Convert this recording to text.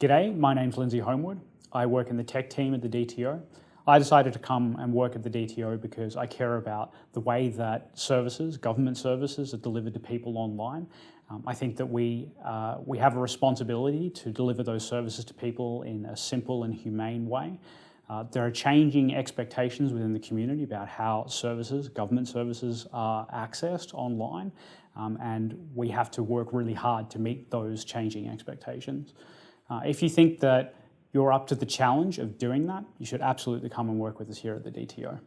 G'day, my name's Lindsay Holmwood. I work in the tech team at the DTO. I decided to come and work at the DTO because I care about the way that services, government services, are delivered to people online. Um, I think that we, uh, we have a responsibility to deliver those services to people in a simple and humane way. Uh, there are changing expectations within the community about how services, government services are accessed online um, and we have to work really hard to meet those changing expectations. Uh, if you think that you're up to the challenge of doing that, you should absolutely come and work with us here at the DTO.